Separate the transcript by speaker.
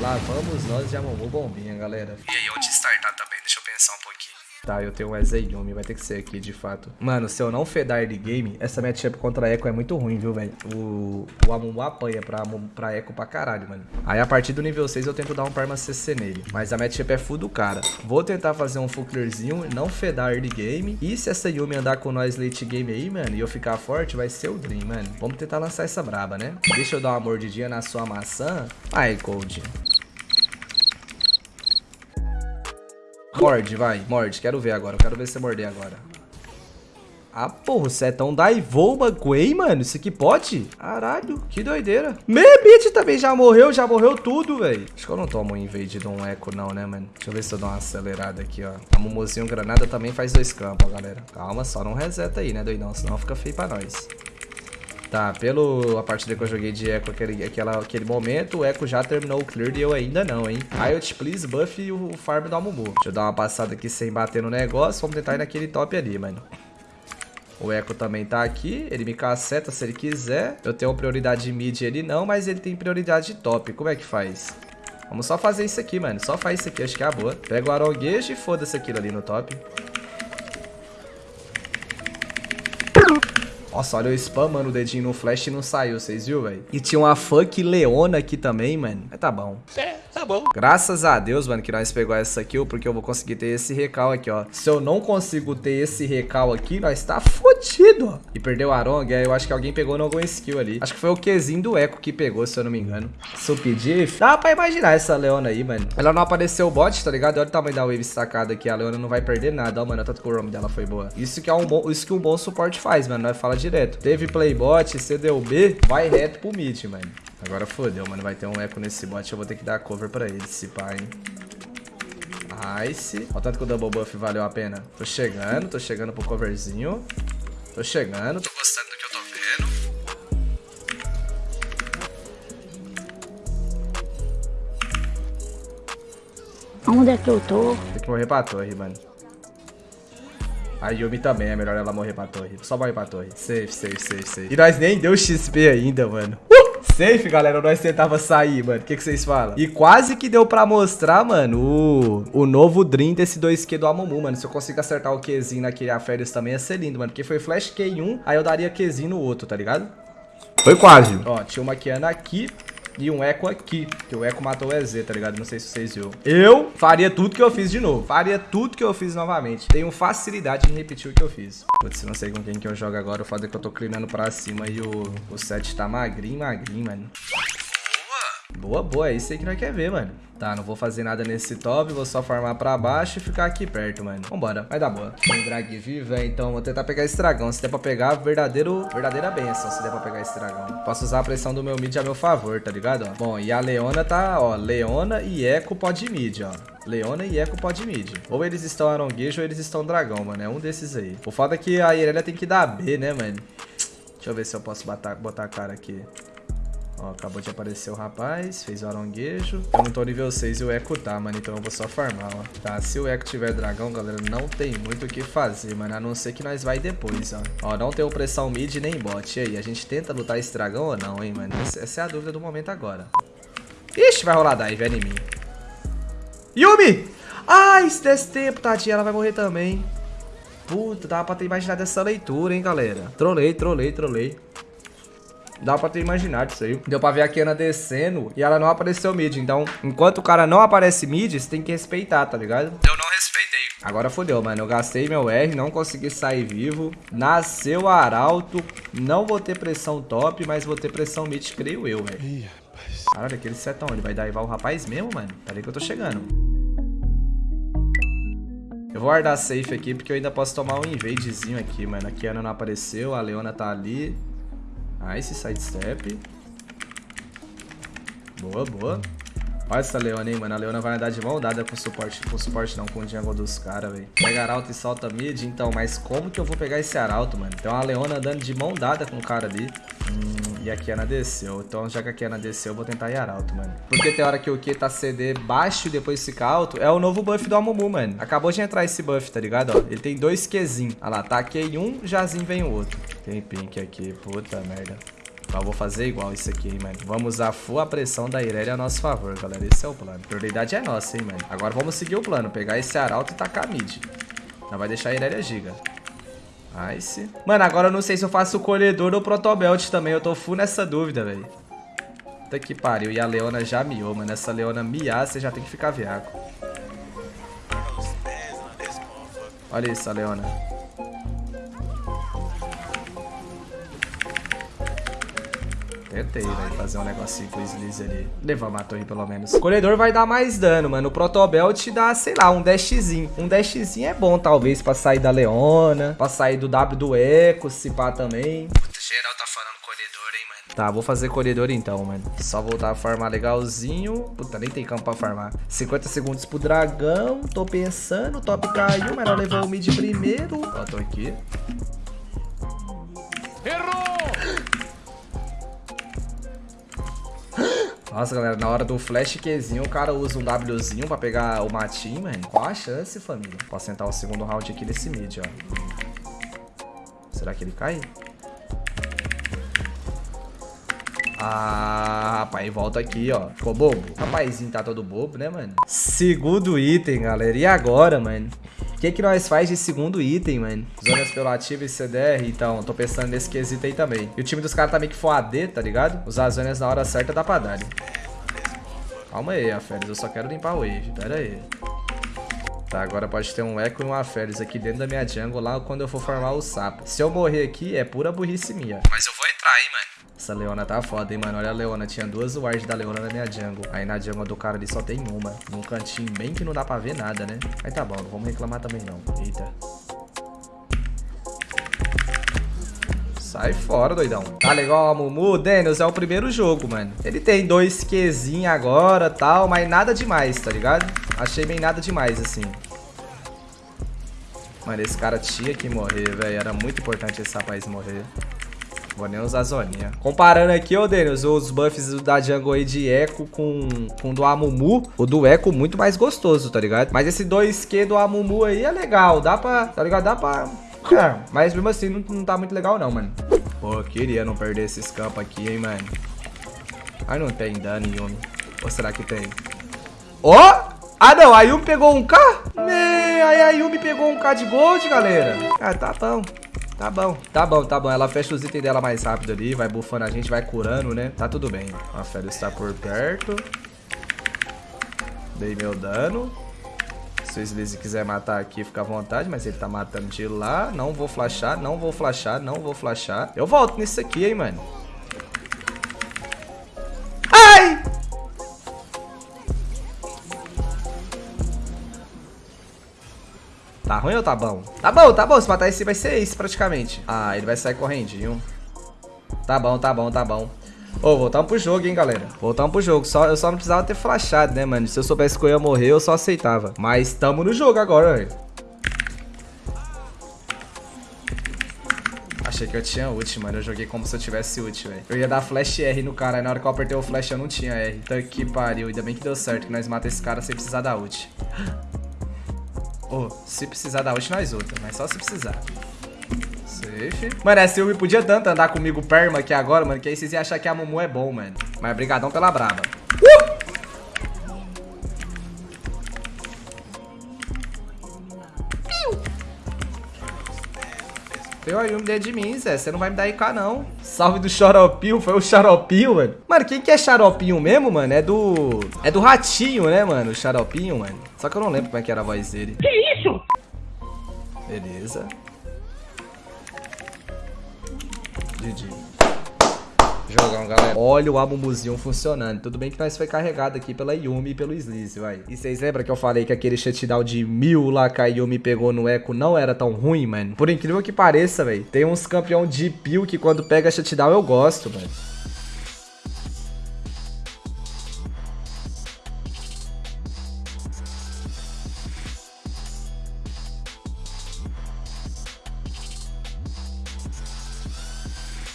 Speaker 1: Lá vamos nós de Amumu Bombinha, galera.
Speaker 2: E aí, onde startar também? Deixa eu pensar um pouquinho.
Speaker 1: Tá, eu tenho um Ezeyumi, vai ter que ser aqui, de fato. Mano, se eu não fedar de game, essa matchup contra a Echo é muito ruim, viu, velho? O, o Amumu apanha pra, pra Echo pra caralho, mano. Aí, a partir do nível 6, eu tento dar um Perma CC nele. Mas a matchup é full do cara. Vou tentar fazer um full clearzinho, não fedar early game. E se essa Yumi andar com nós late game aí, mano, e eu ficar forte, vai ser o Dream, mano. Vamos tentar lançar essa braba, né? Deixa eu dar uma mordidinha na sua maçã. Ai, Cold. Morde, vai, morde. Quero ver agora. Quero ver você morder agora. Ah, porra, você é tão daivou Quay, mano. Isso aqui pode? Caralho, que doideira. Mebit também já morreu, já morreu tudo, velho. Acho que eu não tomo um invade de um eco não, né, mano? Deixa eu ver se eu dou uma acelerada aqui, ó. A Momozinho Granada também faz dois campos, ó, galera. Calma, só não reseta aí, né, doidão? Senão fica feio pra nós. Tá, pelo a partida que eu joguei de Echo aquele, aquela, aquele momento, o Echo já terminou o clear e eu ainda não, hein? Riot, please, buff o, farm do Amumu. Deixa eu dar uma passada aqui sem bater no negócio. Vamos tentar ir naquele top ali, mano. O Echo também tá aqui, ele me caceta se ele quiser. Eu tenho prioridade mid, ele não, mas ele tem prioridade top. Como é que faz? Vamos só fazer isso aqui, mano. Só faz isso aqui, acho que é a boa. Pega o aronguejo e foda-se aquilo ali no top. Nossa, olha o spam, mano, o dedinho no flash e não saiu, vocês viram, velho? E tinha uma funk leona aqui também, mano. Mas tá bom.
Speaker 2: É, tá bom.
Speaker 1: Graças a Deus, mano, que nós pegou essa kill, porque eu vou conseguir ter esse recal aqui, ó. Se eu não consigo ter esse recal aqui, nós tá fodido, ó. E perdeu o Arong, eu acho que alguém pegou no algum skill ali. Acho que foi o Qzinho do Echo que pegou, se eu não me engano. Pedir, dá pra imaginar essa Leona aí, mano. Ela não apareceu o bot, tá ligado? Olha o tamanho da wave sacada aqui, a Leona não vai perder nada, ó, mano. Tanto que o roam dela foi boa. Isso que é um bom, isso que um bom suporte faz, mano. Nós fala direto. Teve playbot, CDUB, vai reto pro mid, mano. Agora fodeu, mano. Vai ter um eco nesse bot. Eu vou ter que dar cover pra ele, se pá, hein. Nice. Olha tanto que o double buff valeu a pena. Tô chegando, tô chegando pro coverzinho. Tô chegando.
Speaker 2: Tô gostando do que eu tô
Speaker 3: vendo. Onde é que eu tô?
Speaker 1: Tem que morrer pra torre, mano. A Yumi também, é melhor ela morrer pra torre. Só morrer pra torre. Safe, safe, safe, safe. E nós nem deu XP ainda, mano. Safe, galera, nós tentava sair, mano. O que, que vocês falam? E quase que deu pra mostrar, mano, o, o novo Dream desse 2Q do Amumu, mano. Se eu conseguir acertar o Qzinho naquele Aférios também ia ser lindo, mano. Porque foi Flash Q em um, aí eu daria Qzinho no outro, tá ligado? Foi quase. Ó, tinha uma Kiana aqui e um eco aqui, que o eco matou o EZ, tá ligado? Não sei se vocês viram. Eu faria tudo que eu fiz de novo. Faria tudo que eu fiz novamente. Tenho facilidade em repetir o que eu fiz. Putz, não sei com quem que eu jogo agora. O fato é que eu tô clinando pra cima e o, o set tá magrinho, magrinho, mano. Boa, boa. É isso aí que nós quer ver, mano. Tá, não vou fazer nada nesse top, vou só farmar pra baixo e ficar aqui perto, mano. Vambora, vai dar boa. Tem drag viva, então vou tentar pegar esse dragão. Se der pra pegar, verdadeiro, verdadeira benção, se der pra pegar esse dragão. Posso usar a pressão do meu mid a meu favor, tá ligado? Bom, e a Leona tá, ó, Leona e Echo pode mid, ó. Leona e Echo pode mid. Ou eles estão aronguejo ou eles estão dragão, mano. É um desses aí. O foda é que a Irelia tem que dar B, né, mano? Deixa eu ver se eu posso botar, botar a cara aqui. Ó, acabou de aparecer o rapaz, fez o aronguejo. Eu não tô nível 6 e o Echo tá, mano, então eu vou só farmar, ó. Tá, se o Echo tiver dragão, galera, não tem muito o que fazer, mano, a não ser que nós vai depois, ó. Ó, não tem pressão mid nem bot. E aí, a gente tenta lutar esse dragão ou não, hein, mano? Essa é a dúvida do momento agora. Ixi, vai rolar dive, é em mim. Yumi! Ai, se desse tempo, tadinha, ela vai morrer também. Puta, dava pra ter imaginado essa leitura, hein, galera. Trolei, trolei, trolei. Dá pra ter imaginado isso aí. Deu pra ver a Kiana descendo e ela não apareceu mid. Então, enquanto o cara não aparece mid, você tem que respeitar, tá ligado?
Speaker 2: Eu não respeitei.
Speaker 1: Agora fodeu, mano. Eu gastei meu R, não consegui sair vivo. Nasceu Arauto. Não vou ter pressão top, mas vou ter pressão mid, creio eu, velho. Caralho, aquele setão, ele vai daivar o rapaz mesmo, mano? Peraí que eu tô chegando. Eu vou guardar safe aqui, porque eu ainda posso tomar um invadezinho aqui, mano. A Kiana não apareceu, a Leona tá ali. Nice, sidestep. Boa, boa. Olha essa Leona, hein, mano. A Leona vai andar de mão dada com suporte. Com suporte não, com o jungle dos caras, velho. Pega Arauto e solta mid, então. Mas como que eu vou pegar esse Arauto, mano? Tem uma Leona andando de mão dada com o cara ali. Hum, e a Kiana desceu. Então, já que a Kiana desceu, eu vou tentar ir Arauto, mano. Porque tem hora que o Q tá CD baixo e depois fica alto. É o novo buff do Amumu, mano. Acabou de entrar esse buff, tá ligado? Ó, ele tem dois Qzinho. Olha lá, taquei um, jazinho vem o outro. Tem pink aqui, puta merda. Mas eu vou fazer igual isso aqui, hein, mano. Vamos usar full a pressão da Irelia a nosso favor, galera. Esse é o plano. Prioridade é nossa, hein, mano. Agora vamos seguir o plano. Pegar esse arauto e tacar mid. Não vai deixar a Irelia giga. Nice. Mano, agora eu não sei se eu faço o colhedor ou o protobelt também. Eu tô full nessa dúvida, velho. Puta que pariu. E a Leona já miou, mano. Essa Leona miar, você já tem que ficar viaco. Olha isso, a Leona. Tentei, velho, fazer um negocinho com o Sliz ali. Levamos a torre, pelo menos. O colhedor vai dar mais dano, mano. O Protobelt dá, sei lá, um dashzinho. Um dashzinho é bom, talvez, pra sair da Leona. Pra sair do W do Echo, se pá também.
Speaker 2: Puta, geral tá falando colhedor, hein, mano.
Speaker 1: Tá, vou fazer colhedor então, mano. Só voltar a farmar legalzinho. Puta, nem tem campo pra farmar. 50 segundos pro dragão. Tô pensando. Top caiu, mas não levou o mid primeiro. Ó, tô aqui. Nossa, galera, na hora do flash Qzinho, o cara usa um Wzinho pra pegar o matinho, mano. Qual a chance, família? Posso sentar o segundo round aqui nesse mid, ó. Será que ele cai? Ah, rapaz, volta aqui, ó. Ficou bobo? Rapazinho tá todo bobo, né, mano? Segundo item, galera. E agora, mano? Que que nós faz de segundo item, mano? Zonas pelo ativo e CDR, então, tô pensando nesse quesito aí também. E o time dos caras tá meio que for AD, tá ligado? Usar as zonas na hora certa dá pra dar. Calma aí, Aferes, eu só quero limpar o wave, pera aí. Tá, agora pode ter um Echo e um Aferes aqui dentro da minha jungle lá quando eu for formar o sapo. Se eu morrer aqui, é pura burrice minha.
Speaker 2: Mas eu vou entrar, hein, mano.
Speaker 1: Essa Leona tá foda, hein, mano. Olha a Leona. Tinha duas wards da Leona na minha jungle. Aí na jungle do cara ali só tem uma. Num cantinho bem que não dá pra ver nada, né? Aí tá bom, não vamos reclamar também não. Eita. Sai fora, doidão. Tá legal, Mumu. Daniels é o primeiro jogo, mano. Ele tem dois Qzinho agora tal, mas nada demais, tá ligado? Achei bem nada demais, assim. Mano, esse cara tinha que morrer, velho. Era muito importante esse rapaz morrer. Vou nem usar zoninha. Comparando aqui, ô Daniels, os buffs da jungle aí de Echo com, com do Amumu, o do Echo muito mais gostoso, tá ligado? Mas esse 2Q do Amumu aí é legal, dá pra, tá ligado? Dá pra... É, mas mesmo assim não, não tá muito legal não, mano. Pô, queria não perder esses campos aqui, hein, mano. Ai, não tem dano, Yumi. Ou será que tem? Ó! Oh! Ah, não, a Yumi pegou um K? Me... Aí a Yumi pegou um K de gold, galera. Ah, tá bom. Tá bom, tá bom, tá bom. Ela fecha os itens dela mais rápido ali, vai bufando a gente, vai curando, né? Tá tudo bem. A Fera está por perto. Dei meu dano. Se o Sleazy quiser matar aqui, fica à vontade, mas ele tá matando de lá. Não vou flashar, não vou flashar, não vou flashar. Eu volto nisso aqui, hein, mano. Tá ruim ou tá bom? Tá bom, tá bom. Se matar esse vai ser esse praticamente. Ah, ele vai sair correndinho. Tá bom, tá bom, tá bom. Ô, oh, voltamos pro jogo, hein, galera. Voltamos pro jogo. Só, eu só não precisava ter flashado, né, mano? Se eu soubesse que eu ia morrer, eu só aceitava. Mas tamo no jogo agora, velho. Achei que eu tinha ult, mano. Eu joguei como se eu tivesse ult, velho. Eu ia dar flash R no cara. Aí na hora que eu apertei o flash, eu não tinha R. Então que pariu. Ainda bem que deu certo, que nós matamos esse cara sem precisar da ult. Oh, se precisar da ult, nós outra. Mas só se precisar. Safe. Mano, essa Yumi podia tanto andar comigo perma aqui agora, mano. Que aí vocês iam achar que a Mumu é bom, mano. Mas brigadão pela braba. Tem uma Yumi dentro de mim, Zé. Você não vai me dar IK, não. Salve do Xaropinho. Foi o Xaropinho, mano. Mano, quem que é Xaropinho mesmo, mano? É do... É do Ratinho, né, mano? O Xaropinho, mano. Só que eu não lembro como é que era a voz dele.
Speaker 3: Que isso?
Speaker 1: Beleza. GG. Jogão, galera. Olha o Abumuzinho funcionando. Tudo bem que nós foi carregado aqui pela Yumi e pelo Sleaze, vai. E vocês lembram que eu falei que aquele shutdown de mil lá que a Yumi pegou no Echo não era tão ruim, mano? Por incrível que pareça, velho. Tem uns campeão de peel que quando pega shutdown eu gosto, mano.